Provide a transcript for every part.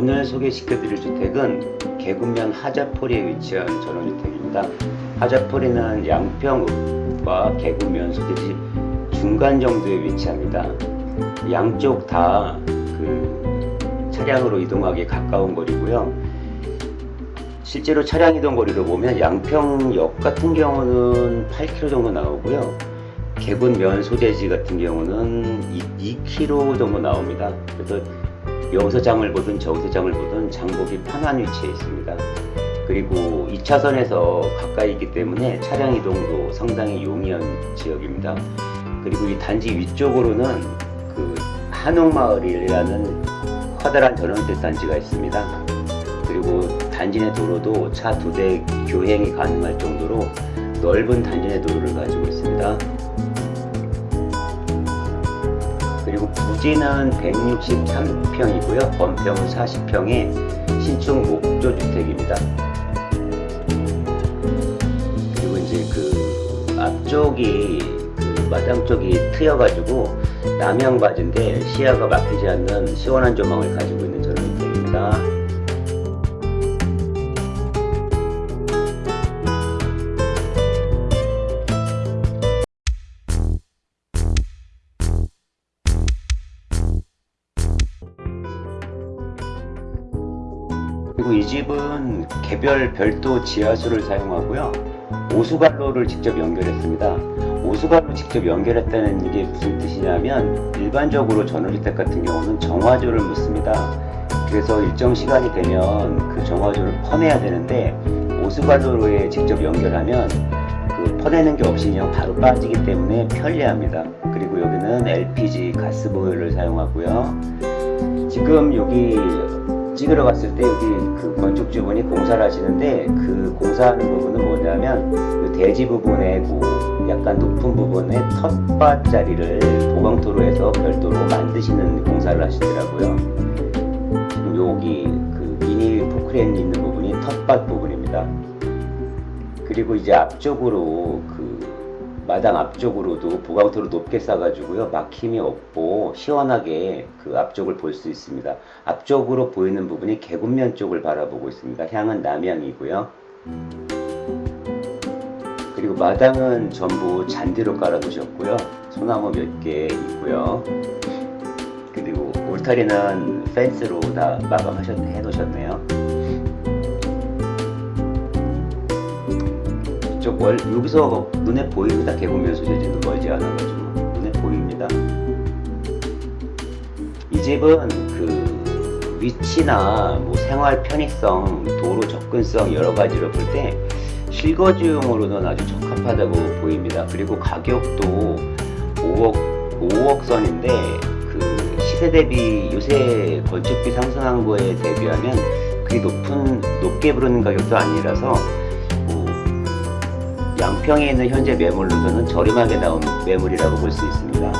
오늘 소개시켜 드릴 주택은 계급면 하자포리에 위치한 전원주택입니다. 하자포리는 양평읍과 계급면 소재지 중간 정도에 위치합니다. 양쪽 다 그 차량으로 이동하기 가까운 거리고요. 실제로 차량 이동 거리로 보면 양평역 같은 경우는 8km 정도 나오고요. 계급면 소재지 같은 경우는 2, 2km 정도 나옵니다. 그래서 여기서 장을 보든 저기서 장을 보든 장보기 편한 위치에 있습니다. 그리고 2차선에서 가까이 있기 때문에 차량 이동도 상당히 용이한 지역입니다. 그리고 이 단지 위쪽으로는 그 한옥마을이라는 커다란 전원주택 단지가 있습니다. 그리고 단지 내 도로도 차 두 대 교행이 가능할 정도로 넓은 단지 내 도로를 가지고 있습니다. 그리고 부지는 163평이고요. 건평은 40평의 신축 목조 주택입니다. 그리고 이제 그 앞쪽이 그 마당 쪽이 트여가지고 남향바지인데 시야가 막히지 않는 시원한 조망을 가지고 있는 저런 주택입니다. 그리고 이 집은 개별 별도 지하수를 사용하고요. 오수관로를 직접 연결했습니다. 오수관로 직접 연결했다는 이게 무슨 뜻이냐면 일반적으로 전원주택 같은 경우는 정화조를 묻습니다. 그래서 일정 시간이 되면 그 정화조를 퍼내야 되는데 오수관로에 직접 연결하면 그 퍼내는 게 없이 그냥 바로 빠지기 때문에 편리합니다. 그리고 여기는 LPG 가스보일러를 사용하고요. 지금 여기 찍으러 갔을 때 여기 그 건축주분이 공사를 하시는데 그 공사하는 부분은 뭐냐면 그 대지 부분에 그 약간 높은 부분에 텃밭 자리를 보강토로 해서 별도로 만드시는 공사를 하시더라고요. 여기 그 미니 포크레인 있는 부분이 텃밭 부분입니다. 그리고 이제 앞쪽으로 그 마당 앞쪽으로도 보강토로 높게 싸가지고요. 막힘이 없고 시원하게 그 앞쪽을 볼 수 있습니다. 앞쪽으로 보이는 부분이 계급면 쪽을 바라보고 있습니다. 향은 남향이고요. 그리고 마당은 전부 잔디로 깔아 놓으셨고요. 소나무 몇 개 있고요. 그리고 울타리는 펜스로 다 마감하셨 해 놓으셨네요 월 여기서 눈에 보입니다. 개구면 소재지는 멀지 않아가지고 눈에 보입니다. 이 집은 그 위치나 뭐 생활 편의성, 도로 접근성 여러 가지로 볼 때 실거주용으로는 아주 적합하다고 보입니다. 그리고 가격도 5억 5억 선인데 그 시세 대비 요새 건축비 상승한 거에 대비하면 그게 높은 높게 부르는 가격도 아니라서 양평에 있는 현재 매물로서는 저렴하게 나온 매물이라고 볼 수 있습니다.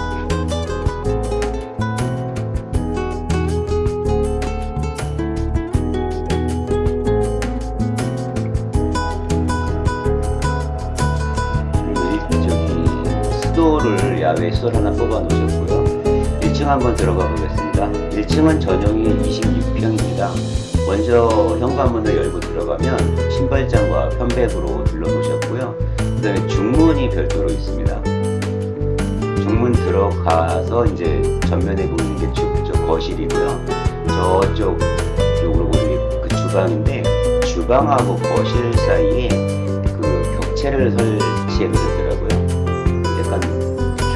그리고 저기 수도를 야외 수도를 하나 뽑아 놓으셨고요. 1층 한번 들어가 보겠습니다. 1층은 전용이 26 평입니다. 먼저 현관문을 열고 들어가면 신발장과 편백으로 둘러놓으셨고요. 그 다음에 중문이 별도로 있습니다. 중문 들어가서 이제 전면에 보이는 게 주, 저 거실이고요. 저쪽 쪽으로 보이는 게 그 주방인데 주방하고 거실 사이에 그 격체를 설치해 놓으셨더라고요. 약간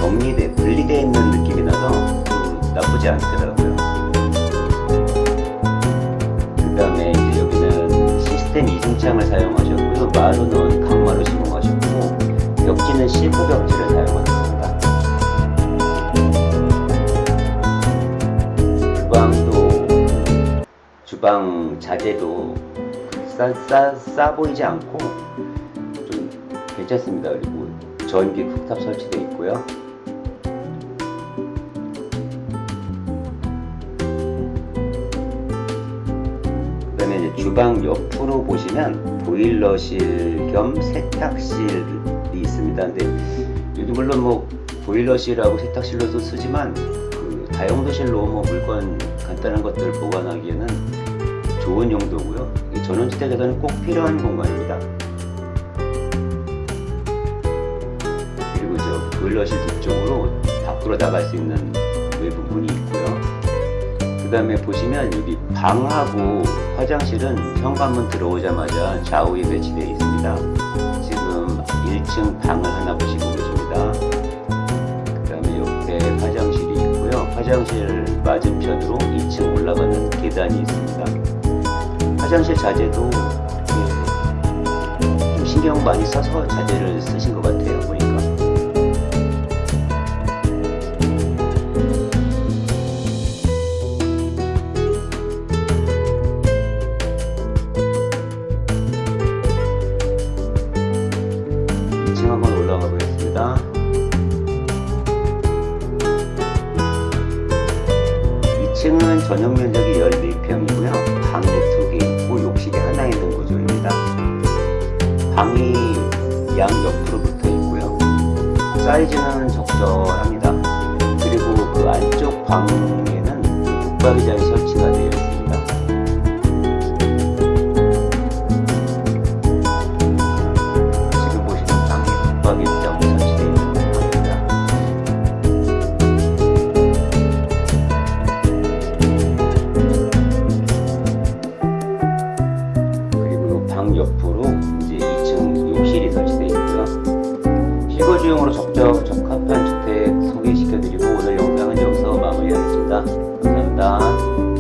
격리돼 분리되어 있는 느낌이 나서 나쁘지 않더라고요. 이중창을 사용하셨고요. 마루는 강마루 시공하셨고 벽지는 실크 벽지를 사용하셨습니다. 주방도 주방 자재도 싸, 싸, 싸 보이지 않고 좀 괜찮습니다. 그리고 전기 쿡탑 설치되어 있고요. 주방 옆으로 보시면 보일러실 겸 세탁실이 있습니다. 근데 여기 물론 뭐 보일러실하고 세탁실로도 쓰지만 그 다용도실로 뭐 물건 간단한 것들 보관하기에는 좋은 용도고요. 이 전원주택에서는 꼭 필요한 공간입니다. 그리고 저 보일러실 뒤쪽으로 밖으로 나갈 수 있는. 그 다음에 보시면 여기 방하고 화장실은 현관문 들어오자마자 좌우에 배치되어 있습니다. 지금 1층 방을 하나 보시고 계십니다. 그 다음에 옆에 화장실이 있고요. 화장실 맞은편으로 2층 올라가는 계단이 있습니다. 화장실 자재도 좀 신경 많이 써서 자재를 쓰신 것 같아요. 이층 한번 올라가 보겠습니다. 2층은 전용 면적이 14평이고요. 방이 두개 있고 욕실이 하나 있는 구조입니다. 방이 양 옆으로 붙어 있고요. 사이즈는 적절합니다. 그리고 그 안쪽 방에는 붙박이장이 설치가 되어 있습니다. đó.